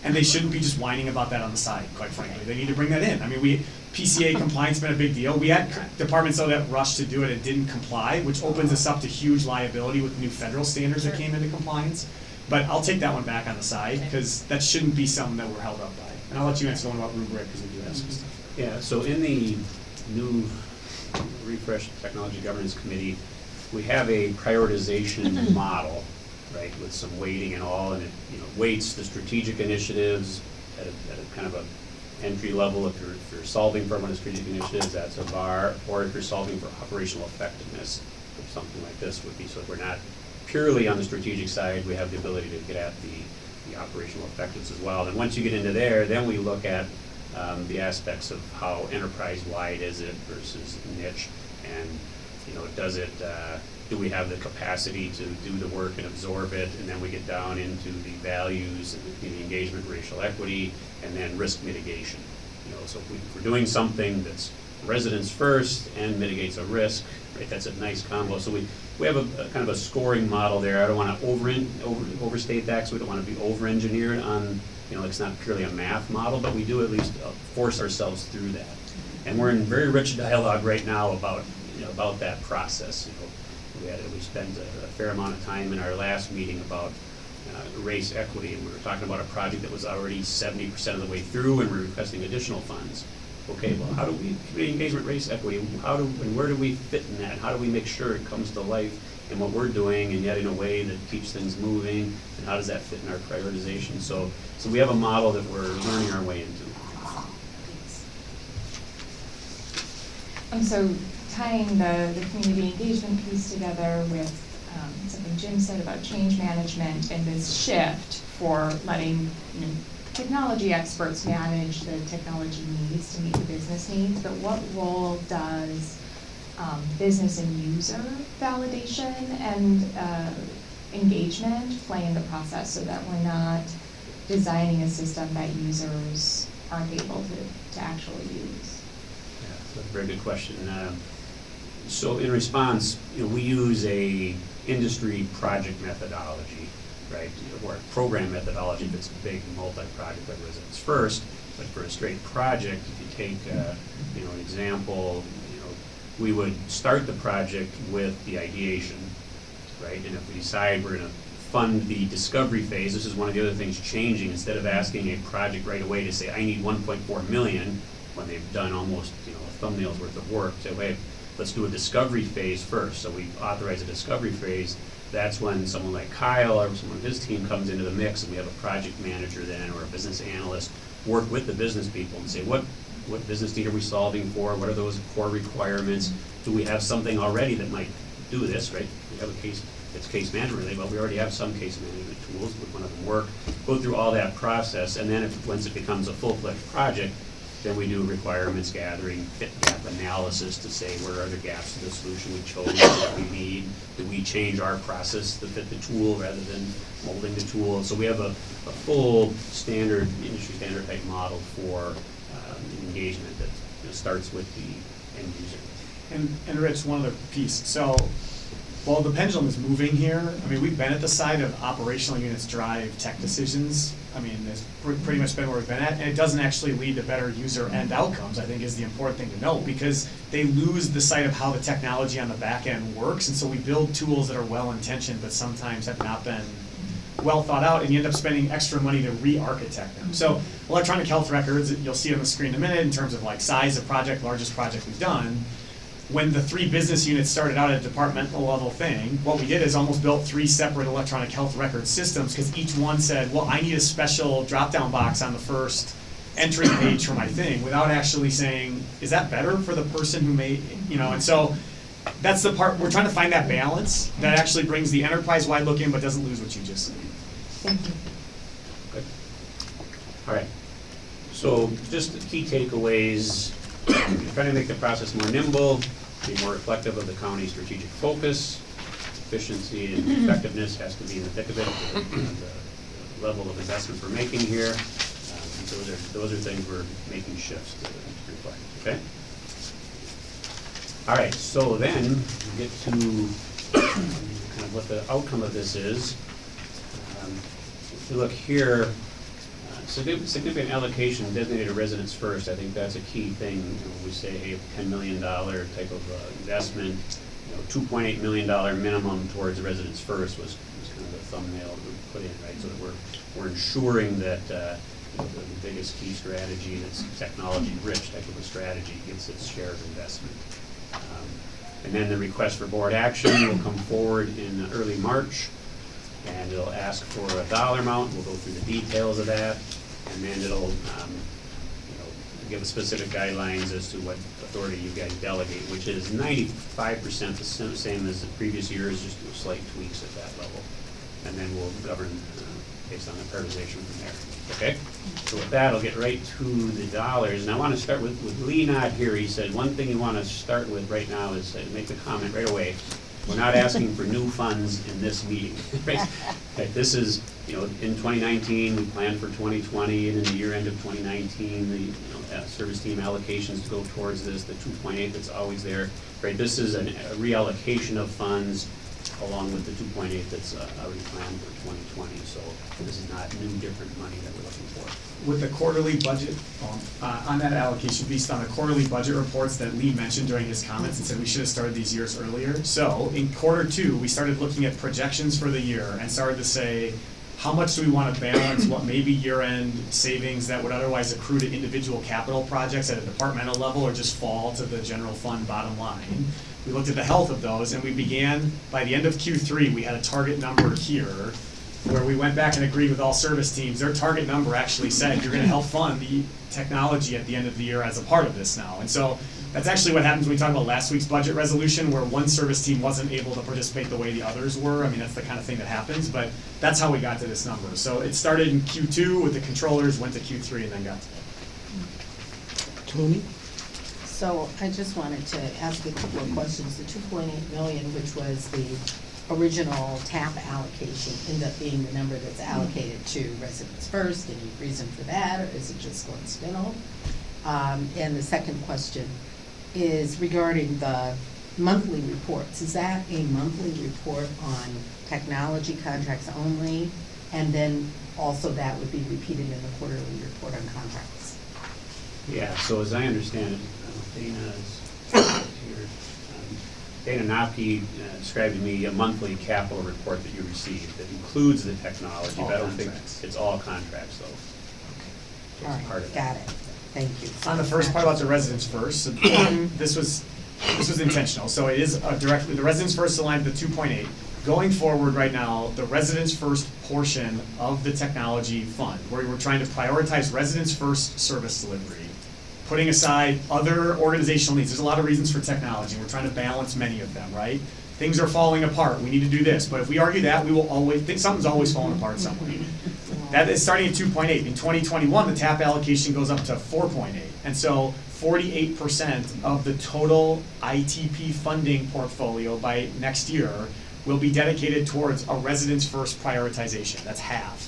And they shouldn't be just whining about that on the side, quite frankly. They need to bring that in. I mean, we, PCI compliance has been a big deal. We had departments though that rushed to do it and didn't comply, which opens us up to huge liability with new federal standards that came into compliance. But I'll take that one back on the side, because that shouldn't be something that we're held up by. And I'll let you answer the one about rubric, because we do have some stuff. Yeah, so in the new refresh technology governance committee, we have a prioritization model, right, with some weighting and all, and it, you know, weights the strategic initiatives at a, at a kind of a entry level, if you're, if you're solving for one of the strategic initiatives, that's a bar, or if you're solving for operational effectiveness, something like this would be, so if we're not purely on the strategic side, we have the ability to get at the, the operational effectiveness as well. And once you get into there, then we look at um, the aspects of how enterprise-wide is it versus niche, and, you know, does it, uh, do we have the capacity to do the work and absorb it, and then we get down into the values and the engagement, racial equity, and then risk mitigation. You know, so if we- we're doing something that's residents first and mitigates a risk, right, that's a nice combo. So we, we have a, a kind of a scoring model there. I don't wanna over, over, overstate that, because we don't wanna be over-engineered on, you know, it's not purely a math model, but we do at least uh, force ourselves through that. And we're in very rich dialogue right now about, you know, about that process, you know. We had, we spent a a fair amount of time in our last meeting about uh, race equity, and we were talking about a project that was already seventy percent of the way through, and we're requesting additional funds. Okay, well, how do we, community engagement, race equity, how do, and where do we fit in that? How do we make sure it comes to life in what we're doing, and yet in a way that keeps things moving? And how does that fit in our prioritization? So, so we have a model that we're learning our way into. Um, so tying the, the community engagement piece together with, um, something Jim said about change management and this shift for letting, you know, technology experts manage the technology needs to meet the business needs, but what role does, um, business and user validation and, uh, engagement play in the process so that we're not designing a system that users aren't able to, to actually use? Yeah, that's a very good question. Um, So in response, you know, we use a industry project methodology, right? Or program methodology that's a big multi-project that Residents First, but for a straight project, if you take, uh, you know, an example, you know, we would start the project with the ideation, right? And if we decide we're gonna fund the discovery phase, this is one of the other things changing, instead of asking a project right away to say, I need one point four million, when they've done almost, you know, a thumbnail's worth of work, say, wait, let's do a discovery phase first, so we authorize a discovery phase, that's when someone like Kyle or someone of his team comes into the mix, and we have a project manager then, or a business analyst, work with the business people and say, what, what business need are we solving for, what are those core requirements? Do we have something already that might do this, right? We have a case, it's case management related, but we already have some case management tools, would one of them work? Go through all that process, and then if, once it becomes a full-fledged project, then we do requirements gathering, fit gap analysis to say where are the gaps in the solution we chose, what we need? Do we change our process to fit the tool rather than molding the tool? So we have a, a full standard, industry standard type model for um, engagement that you know, starts with the end user. And, and Rich, one other piece, so, while the pendulum is moving here, I mean, we've been at the side of operational units drive tech decisions. I mean, it's pr- pretty much been where we've been at, and it doesn't actually lead to better user end outcomes, I think is the important thing to note, because they lose the sight of how the technology on the back end works, and so we build tools that are well-intentioned, but sometimes have not been well thought out, and you end up spending extra money to re-architect them. So electronic health records, you'll see on the screen in a minute in terms of like size of project, largest project we've done. When the three business units started out at a departmental level thing, what we did is almost built three separate electronic health record systems, because each one said, well, I need a special drop-down box on the first entry page for my thing, without actually saying, is that better for the person who made, you know, and so that's the part, we're trying to find that balance that actually brings the enterprise-wide look in, but doesn't lose what you just said. Thank you. Good. All right. So just the key takeaways, trying to make the process more nimble, be more reflective of the county's strategic focus, efficiency and effectiveness has to be in the thick of it, the the level of investment we're making here. Um, Those are, those are things we're making shifts to to reflect, okay? All right, so then, we get to kind of what the outcome of this is. Um, If you look here, significant allocation designated residents first, I think that's a key thing. You know, We say, hey, ten million dollar type of uh, investment, you know, two point eight million dollar minimum towards residents first was, was kind of the thumbnail we put in, right? So that we're, we're ensuring that, uh, you know, the the biggest key strategy that's technology-rich type of a strategy gets its share of investment. Um, And then the request for board action will come forward in early March, and it'll ask for a dollar amount, we'll go through the details of that, and then it'll, um, you know, give specific guidelines as to what authority you guys delegate, which is ninety-five percent the same as the previous years, just do slight tweaks at that level. And then we'll govern uh, based on the prioritization from there, okay? So with that, I'll get right to the dollars, and I want to start with, with Lee not here, he said, one thing you want to start with right now is uh, make the comment right away, we're not asking for new funds in this meeting, right? This is, you know, in twenty nineteen, we planned for twenty twenty, and in the year end of twenty nineteen, the, you know, uh, service team allocations to go towards this, the two point eight that's always there. Right, this is an- a reallocation of funds along with the two point eight that's uh, already planned for twenty twenty, so this is not new, different money that we're looking for. With the quarterly budget, um, uh, on that allocation, based on the quarterly budget reports that Lee mentioned during his comments and said we should have started these years earlier. So in quarter two, we started looking at projections for the year and started to say, how much do we wanna balance what may be year-end savings that would otherwise accrue to individual capital projects at a departmental level or just fall to the general fund bottom line? We looked at the health of those and we began, by the end of Q three, we had a target number here where we went back and agreed with all service teams, their target number actually said, you're gonna help fund the technology at the end of the year as a part of this now. And so, that's actually what happens when we talk about last week's budget resolution, where one service team wasn't able to participate the way the others were. I mean, that's the kind of thing that happens, but that's how we got to this number. So it started in Q two with the controllers, went to Q three, and then got to Toni? So I just wanted to ask a couple of questions. The two point eight million, which was the original TAP allocation, ended up being the number that's allocated to residents first. Any reason for that, or is it just coincidental? Um, and the second question is regarding the monthly reports. Is that a monthly report on technology contracts only? And then also that would be repeated in the quarterly report on contracts? Yeah, so as I understand it, uh, Dana is here. um, Dana Nappi uh, described to me a monthly capital report that you receive that includes the technology, but I don't think contracts. it's all contracts though. So All it's part right, of that. got it. Thank you. On the first part about the residents first, so this was, this was intentional, so it is uh, directly, the residents first aligned to the two point eight. Going forward right now, the residents first portion of the technology fund, where we're trying to prioritize residents first service delivery, putting aside other organizational needs, there's a lot of reasons for technology, we're trying to balance many of them, right? Things are falling apart, we need to do this, but if we argue that, we will always, think something's always falling apart somewhere. That is starting at two point eight. In twenty twenty-one, the TAP allocation goes up to four point eight. And so forty-eight percent of the total ITP funding portfolio by next year will be dedicated towards a residents first prioritization. That's half.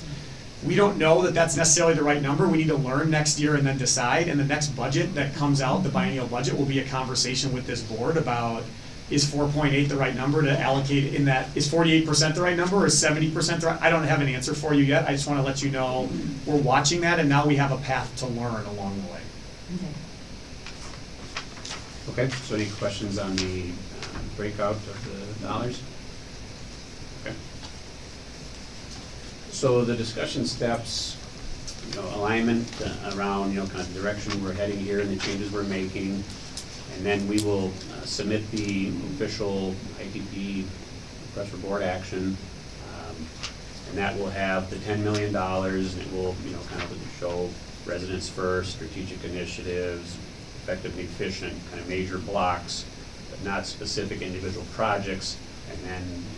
We don't know that that's necessarily the right number. We need to learn next year and then decide. And the next budget that comes out, the biennial budget, will be a conversation with this board about is four point eight the right number to allocate in that, is forty-eight percent the right number or is seventy percent the right? I don't have an answer for you yet. I just wanna let you know, we're watching that and now we have a path to learn along the way. Okay, so any questions on the um, breakout of the dollars? Okay. So the discussion steps, you know, alignment around, you know, kind of direction we're heading here and the changes we're making. And then we will uh, submit the official ITP for board action. um, And that will have the ten million dollars, and it will, you know, kind of show residents first, strategic initiatives, effective and efficient, kind of major blocks, but not specific individual projects. And then the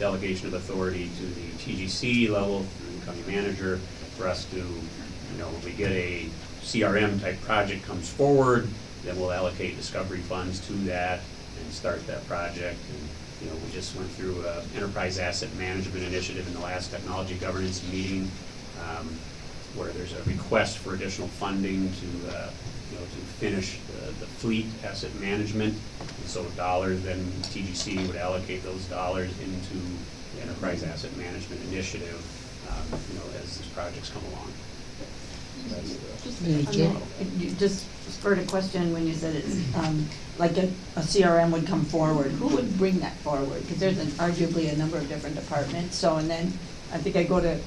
delegation of authority to the TGC level, through the county manager, for us to, you know, when we get a CRM type project comes forward, then we'll allocate discovery funds to that and start that project. And, you know, we just went through a enterprise asset management initiative in the last technology governance meeting, um, where there's a request for additional funding to, uh, to finish the, the fleet asset management. And so dollars, then TGC would allocate those dollars into the enterprise asset management initiative, um, you know, as these projects come along. So that's the- Just, Mary on Jo? that, you just spurred a question when you said it's, um, like a, a CRM would come forward, who would bring that forward? Because there's an arguably a number of different departments, so, and then, I think I go to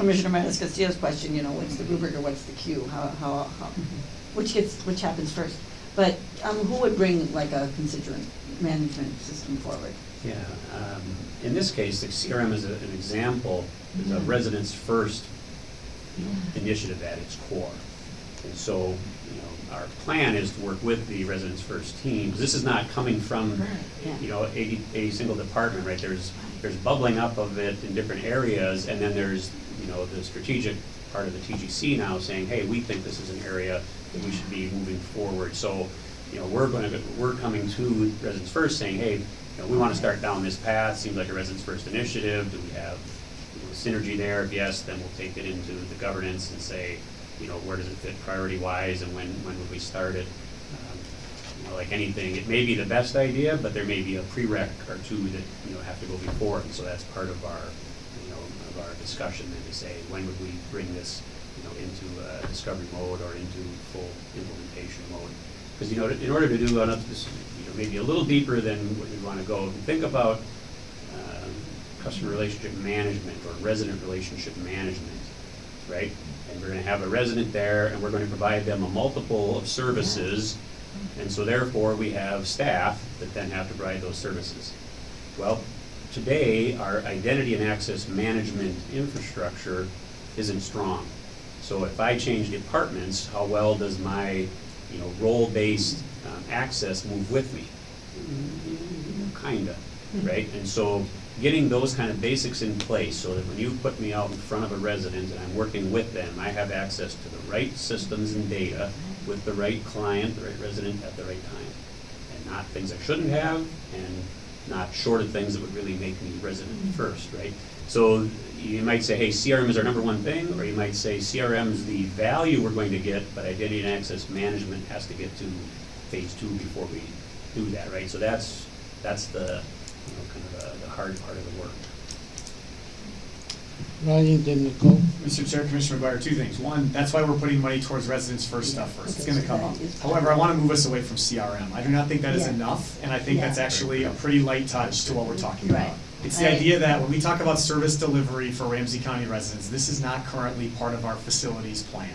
Commissioner MatasCastillo's question, you know, what's the rubric or what's the cue? how, how, how, which gets, which happens first? But, um, who would bring like a constituent management system forward? Yeah, um, in this case, the CRM is a- an example, is a residents first initiative at its core. And so, you know, our plan is to work with the residents first team, this is not coming from, yeah. you know, a, a single department, right? There's, there's bubbling up of it in different areas, and then there's, you know, the strategic part of the TGC now saying, hey, we think this is an area that we should be moving forward. So, you know, we're gonna, we're coming to residents first saying, hey, you know, we wanna start down this path, seems like a residents first initiative, do we have, you know, synergy there? If yes, then we'll take it into the governance and say, you know, where does it fit priority wise and when, when would we start it? Um, you know, like anything, it may be the best idea, but there may be a prereq or two that, you know, have to go before. And so that's part of our, our discussion then to say, when would we bring this, you know, into uh, discovery mode or into full implementation mode? Because, you know, in order to do this, you know, maybe a little deeper than what you want to go, think about um, customer relationship management or resident relationship management, right? And we're gonna have a resident there, and we're gonna provide them a multiple of services, and so therefore, we have staff that then have to provide those services. Well, today, our identity and access management infrastructure isn't strong. So if I change departments, how well does my, you know, role-based um, access move with me? Kinda, right? And so getting those kind of basics in place so that when you put me out in front of a resident and I'm working with them, I have access to the right systems and data with the right client, the right resident at the right time. And not things I shouldn't have and not short of things that would really make me resident first, right? So you might say, hey, CRM is our number one thing, or you might say CRM is the value we're going to get, but identity and access management has to get to phase two before we do that, right? So that's, that's the, you know, kind of the, the hard part of the work. Ryan, then Nicole. Mr. Chair, Commissioner McGuire, two things. One, that's why we're putting money towards residents first stuff first. It's gonna come up. However, I wanna move us away from CRM. I do not think that is Yeah. enough, and I think that's actually a pretty light touch to what we're talking about. It's the I- idea that when we talk about service delivery for Ramsey County residents, this is not currently part of our facilities plan.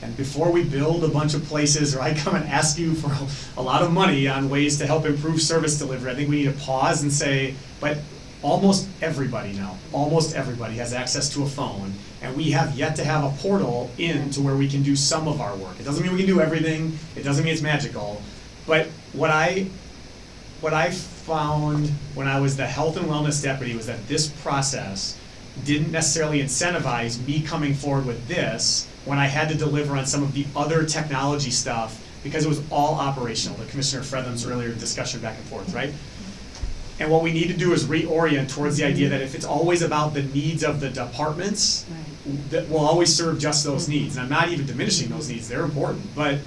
And before we build a bunch of places, or I come and ask you for a lot of money on ways to help improve service delivery, I think we need to pause and say, but almost everybody now, almost everybody has access to a phone, and we have yet to have a portal in to where we can do some of our work. It doesn't mean we can do everything, it doesn't mean it's magical, but what I, what I found when I was the health and wellness deputy was that this process didn't necessarily incentivize me coming forward with this when I had to deliver on some of the other technology stuff because it was all operational, the Commissioner Frethem's earlier discussion back and forth, right? And what we need to do is reorient towards the idea that if it's always about the needs of the departments, that will always serve just those needs. And I'm not even diminishing those needs, they're important, but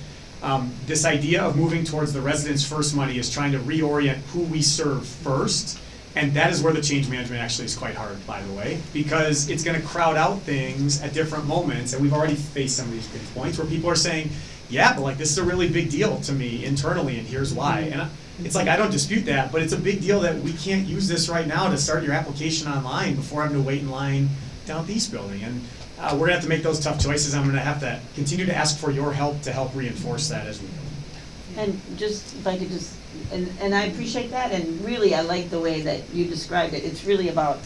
um, this idea of moving towards the residents first money is trying to reorient who we serve first. And that is where the change management actually is quite hard, by the way, because it's gonna crowd out things at different moments, and we've already faced some of these big points where people are saying, yeah, but like, this is a really big deal to me internally, and here's why. And I- it's like, I don't dispute that, but it's a big deal that we can't use this right now to start your application online before having to wait in line down at the East Building. And uh, we're gonna have to make those tough choices, I'm gonna have to continue to ask for your help to help reinforce that as we go. And just, if I could just, and, and I appreciate that, and really, I like the way that you described it. It's really about,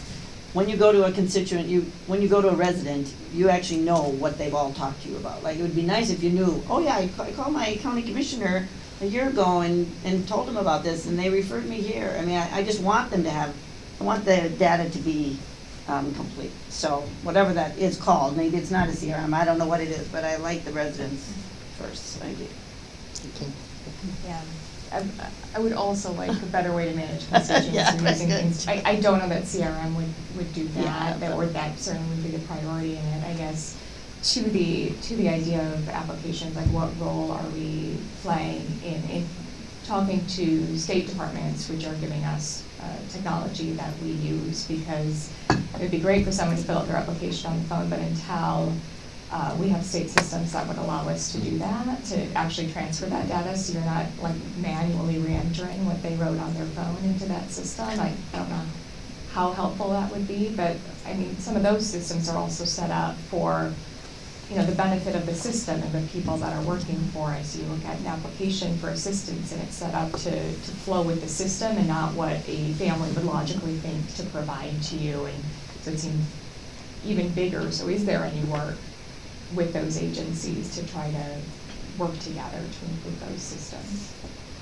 when you go to a constituent, you, when you go to a resident, you actually know what they've all talked to you about. Like, it would be nice if you knew, oh yeah, I ca- I my county commissioner a year ago and, and told them about this, and they referred me here. I mean, I, I just want them to have, I want the data to be, um, complete. So, whatever that is called, maybe it's not a CRM, I don't know what it is, but I like the residents first, I do. Nicole. Yeah, I, I would also like a better way to manage constituents Yeah, and that's using good. things. I, I don't know that CRM would, would do Yeah, that, that, or that certainly would be the priority in it, I guess. To the, to the idea of applications, like what role are we playing in, in talking to state departments, which are giving us, uh, technology that we use, because it'd be great for someone to fill out their application on the phone, but until, uh, we have state systems that would allow us to do that, to actually transfer that data, so you're not like manually re-entering what they wrote on their phone into that system. I don't know how helpful that would be, but, I mean, some of those systems are also set up for, you know, the benefit of the system and the people that are working for us. You look at an application for assistance, and it's set up to, to flow with the system and not what a family would logically think to provide to you, and so it seems even bigger. So is there any work with those agencies to try to work together to improve those systems?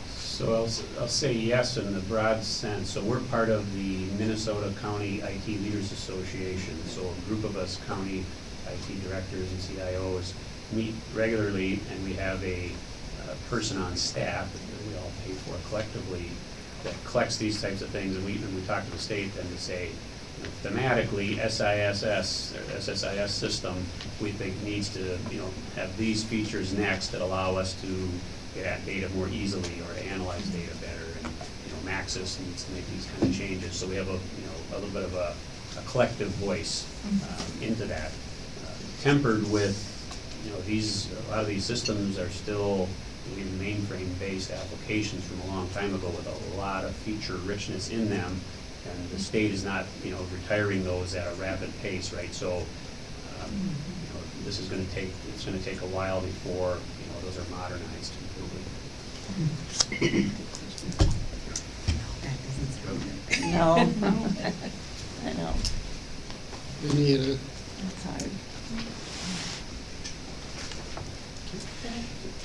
So I'll, I'll say yes in the broad sense. So we're part of the Minnesota County IT Leaders Association. So a group of us county IT directors and CIOs meet regularly, and we have a uh, person on staff that we all pay for collectively that collects these types of things. And we, and we talk to the state then to say, you know, thematically, SISS, or SSIS system, we think needs to, you know, have these features next that allow us to get at data more easily or to analyze data better. And, you know, Maxis needs to make these kind of changes, so we have a, you know, a little bit of a, a collective voice um, into that. Tempered with, you know, these, a lot of these systems are still in mainframe-based applications from a long time ago with a lot of feature richness in them. And the state is not, you know, retiring those at a rapid pace, right? So, um, you know, this is gonna take, it's gonna take a while before, you know, those are modernized completely. No. I know, We need a that's hard.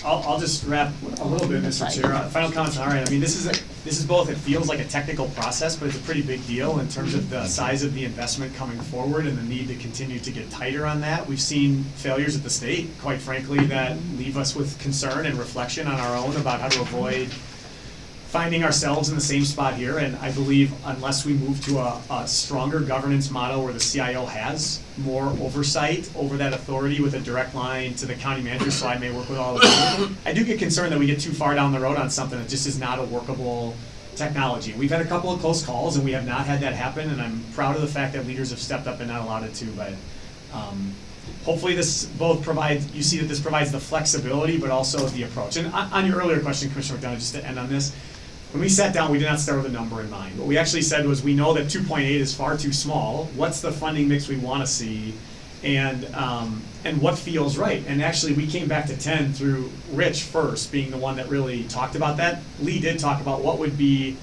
I'll, I'll just wrap a little bit, Mr. Chair. Uh, Final comments on our end. I mean, this is, a- this is both, it feels like a technical process, but it's a pretty big deal in terms of the size of the investment coming forward and the need to continue to get tighter on that. We've seen failures at the state, quite frankly, that leave us with concern and reflection on our own about how to avoid finding ourselves in the same spot here, and I believe unless we move to a, a stronger governance model where the CIO has more oversight over that authority with a direct line to the county manager, so I may work with all of them. I do get concerned that we get too far down the road on something that just is not a workable technology. We've had a couple of close calls, and we have not had that happen, and I'm proud of the fact that leaders have stepped up and not allowed it to, but, um, hopefully this both provides, you see that this provides the flexibility, but also the approach. And on, on your earlier question, Commissioner McDonough, just to end on this, when we sat down, we did not start with a number in mind. What we actually said was, we know that two point eight is far too small. What's the funding mix we wanna see? And, um, and what feels right? And actually, we came back to ten through Rich first, being the one that really talked about that. Lee did talk about what would be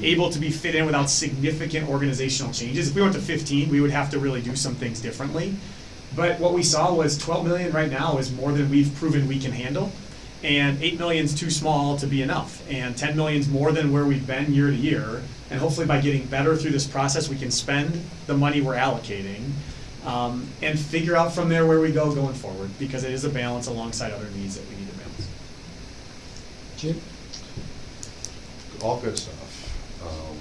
able to be fit in without significant organizational changes. If we went to fifteen, we would have to really do some things differently. But what we saw was twelve million right now is more than we've proven we can handle. And 8 million is too small to be enough, and 10 million is more than where we've been year to year. And hopefully by getting better through this process, we can spend the money we're allocating, um, and figure out from there where we go going forward, because it is a balance alongside other needs that we need to balance. Chip? All good stuff. Um,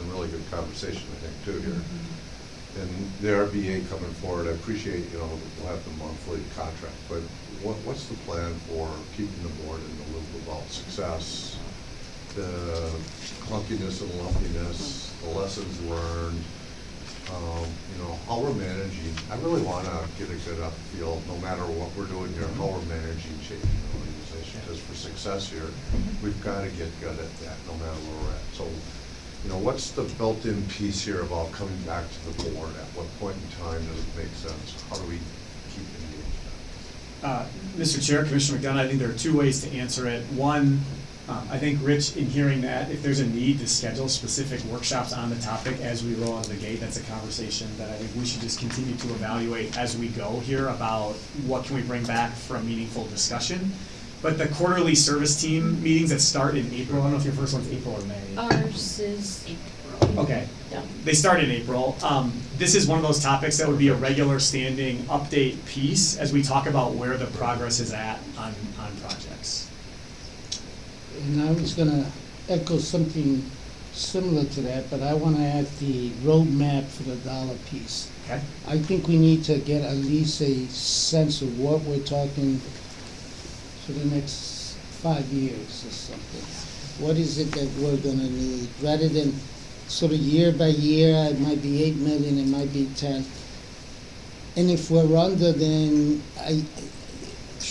and really good conversation, I think, too, here. And the RBA coming forward, I appreciate, you know, we'll have the monthly contract, but what, what's the plan for keeping the board in the loop about success? The clunkiness and lumpiness, the lessons learned, um, you know, how we're managing. I really wanna get a good up feel, no matter what we're doing here, how we're managing changing the organization. Because for success here, we've gotta get good at that, no matter where we're at. So, you know, what's the built-in piece here about coming back to the board? At what point in time does it make sense? How do we? Uh, Mr. Chair, Commissioner McDonough, I think there are two ways to answer it. One, um, I think, Rich, in hearing that, if there's a need to schedule specific workshops on the topic as we roll out of the gate, that's a conversation that I think we should just continue to evaluate as we go here about what can we bring back for a meaningful discussion. But the quarterly service team meetings that start in April, I don't know if your first one's April or May. Ours is April. Okay. Yeah. They start in April. Um, this is one of those topics that would be a regular standing update piece as we talk about where the progress is at on, on projects. And I was gonna echo something similar to that, but I wanna add the roadmap for the dollar piece. Okay? I think we need to get at least a sense of what we're talking for the next five years or something. What is it that we're gonna need, rather than sort of year by year, it might be eight million, it might be ten. And if we're under, then I,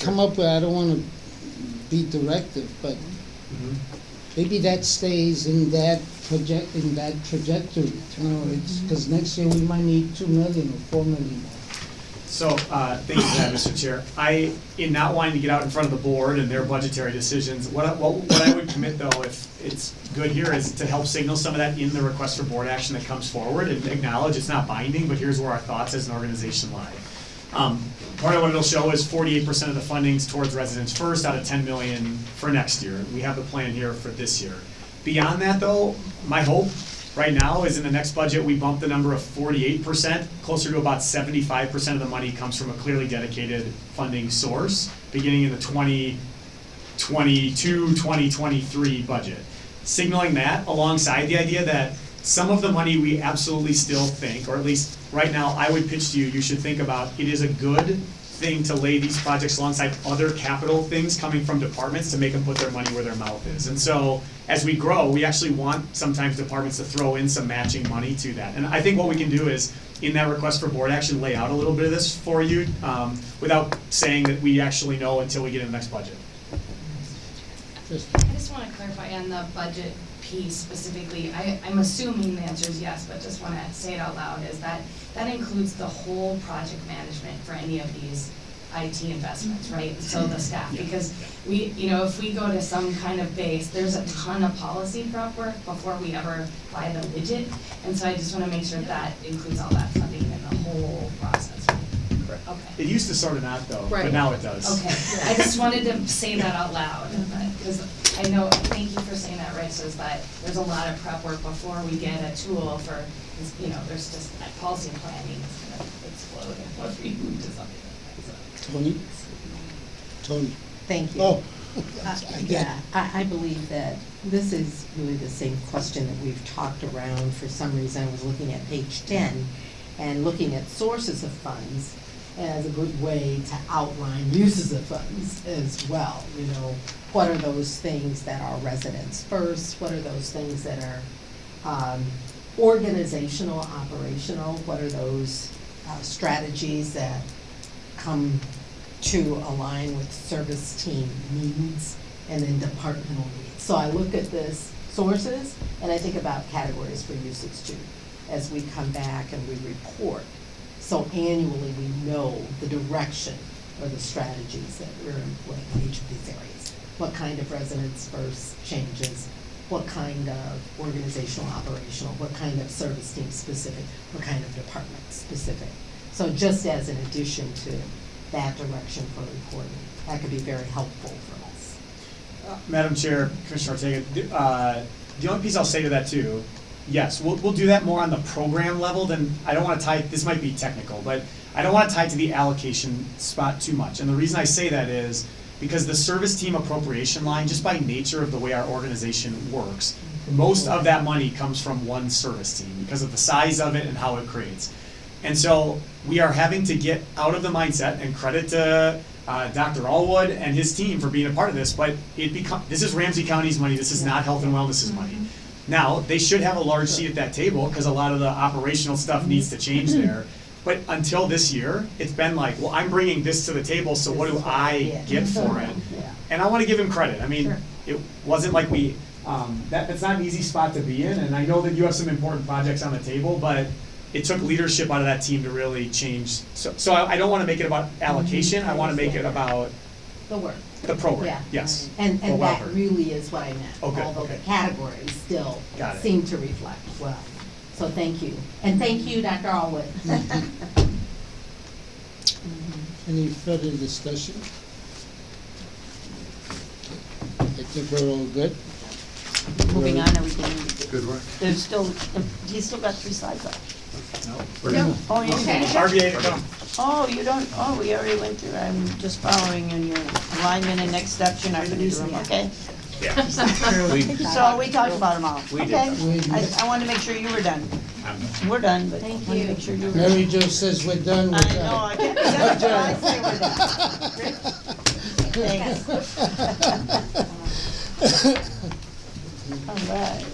come up with, I don't wanna be directive, but mm-hmm. maybe that stays in that project, in that trajectory. You know, it's, cause next year we might need two million or four million more. So, uh, thank you for that, Mr. Chair. I, in not wanting to get out in front of the board and their budgetary decisions, what I, what, what I would commit though, if it's good here, is to help signal some of that in the request for board action that comes forward and acknowledge it's not binding, but here's where our thoughts as an organization lie. Um, part of what it'll show is forty-eight percent of the funding's towards residents first out of ten million for next year. We have the plan here for this year. Beyond that though, my hope right now is in the next budget, we bump the number of forty-eight percent, closer to about seventy-five percent of the money comes from a clearly dedicated funding source, beginning in the 2022, 2023 budget. Signaling that alongside the idea that some of the money we absolutely still think, or at least right now, I would pitch to you, you should think about, it is a good thing to lay these projects alongside other capital things coming from departments to make them put their money where their mouth is. And so, as we grow, we actually want sometimes departments to throw in some matching money to that. And I think what we can do is, in that request for board action, lay out a little bit of this for you, um, without saying that we actually know until we get in the next budget. I just want to clarify on the budget piece specifically, I, I'm assuming the answer is yes, but just want to say it out loud, is that, that includes the whole project management for any of these IT investments, right? So the mm-hmm. staff, because we, you know, if we go to some kind of base, there's a ton of policy prep work before we ever buy the widget. And so I just want to make sure that includes all that funding in the whole process. Correct. Okay. It used to sort of not though, but now it does. Okay, I just wanted to say that out loud, because I know, thank you for saying that, right, so is that there's a lot of prep work before we get a tool for, you know, there's just, like, policy planning is gonna explode if we move to something like that, so. Toni? Toni? Thank you. Oh. Uh, Yeah, I, I believe that this is really the same question that we've talked around. For some reason, I was looking at page ten and looking at sources of funds as a good way to outline uses of funds as well. You know, what are those things that are residents first? What are those things that are um, organizational, operational? What are those uh, strategies that come to align with service team needs and then departmental needs. So I look at this sources and I think about categories for usage too, as we come back and we report. So annually, we know the direction or the strategies that we're employing in each of these areas. What kind of residents first changes, what kind of organizational, operational, what kind of service team specific, what kind of department specific. So just as an addition to that direction for reporting, that could be very helpful for us. Uh, Madam Chair, Commissioner Ortega, d- uh, the only piece I'll say to that too, yes, we'll, we'll do that more on the program level than, I don't wanna tie, this might be technical, but I don't wanna tie it to the allocation spot too much. And the reason I say that is because the service team appropriation line, just by nature of the way our organization works, most of that money comes from one service team because of the size of it and how it creates. And so we are having to get out of the mindset and credit to uh, Dr. Allwood and his team for being a part of this, but it become, this is Ramsey County's money, this is not health and wellness's money. Now, they should have a large seat at that table, because a lot of the operational stuff needs to change there. But until this year, it's been like, well, I'm bringing this to the table, so what do I get for it? And I wanna give him credit, I mean, it wasn't like we, um, that, that's not an easy spot to be in, and I know that you have some important projects on the table, but it took leadership out of that team to really change, so, so I, I don't wanna make it about allocation, I wanna make it about The work. the program, Yeah. yes. And, For and that welfare. really is what I meant. Okay, Although the categories still seem to reflect well. So thank you. And thank you, Dr. Allwood. Mm-hmm. Any further discussion? I think we're all good. Moving We're- on, are we getting, Good work. there's still, he's still got three slides up. We're gonna- Oh, you Okay. finished? RBA to come. Oh, you don't, oh, we already went through, I'm just following in your alignment and next steps, you're not gonna do them, okay? Yeah. We, So we talked about them all, We did. okay? Did. I, I wanted to make sure you were done. I'm- We're done, but I Thank wanted to you. make sure you were Mary. Jo says we're done, we're I know, I can't, that's what I say we're done. Thanks. All right.